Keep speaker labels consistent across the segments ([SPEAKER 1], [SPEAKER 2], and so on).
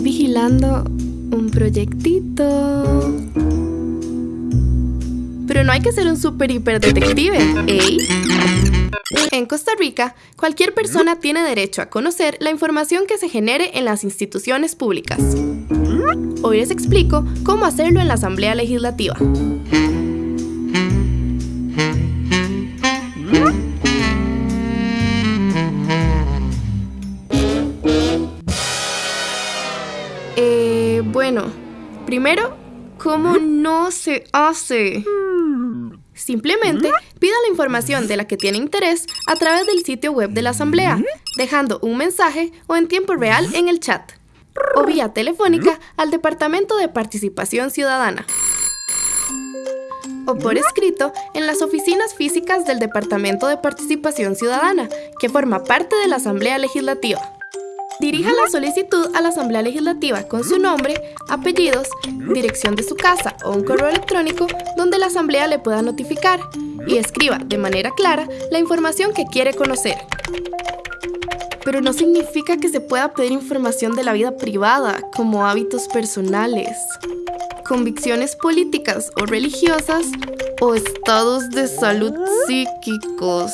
[SPEAKER 1] Vigilando un proyectito. Pero no hay que ser un super hiper detective, ¿eh? En Costa Rica, cualquier persona tiene derecho a conocer la información que se genere en las instituciones públicas. Hoy les explico cómo hacerlo en la Asamblea Legislativa. Bueno, primero, ¿cómo no se hace? Simplemente pida la información de la que tiene interés a través del sitio web de la Asamblea, dejando un mensaje o en tiempo real en el chat, o vía telefónica al Departamento de Participación Ciudadana, o por escrito en las oficinas físicas del Departamento de Participación Ciudadana, que forma parte de la Asamblea Legislativa. Dirija la solicitud a la Asamblea Legislativa con su nombre, apellidos, dirección de su casa o un correo electrónico donde la Asamblea le pueda notificar y escriba de manera clara la información que quiere conocer. Pero no significa que se pueda pedir información de la vida privada, como hábitos personales, convicciones políticas o religiosas, o estados de salud psíquicos.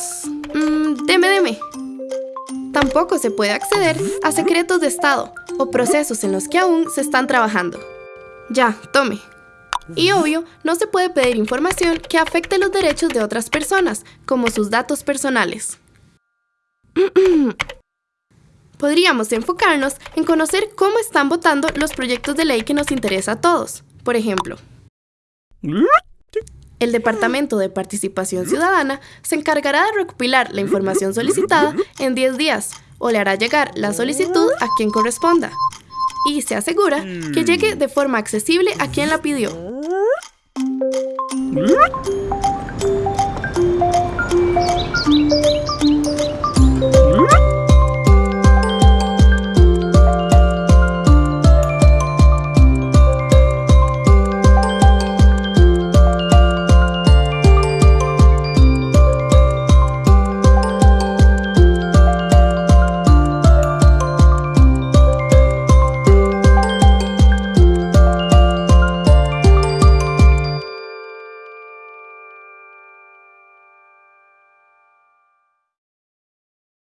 [SPEAKER 1] Mm, deme, deme. Tampoco se puede acceder a secretos de Estado o procesos en los que aún se están trabajando. Ya, tome. Y obvio, no se puede pedir información que afecte los derechos de otras personas, como sus datos personales. Podríamos enfocarnos en conocer cómo están votando los proyectos de ley que nos interesa a todos. Por ejemplo, el Departamento de Participación Ciudadana se encargará de recopilar la información solicitada en 10 días o le hará llegar la solicitud a quien corresponda y se asegura que llegue de forma accesible a quien la pidió.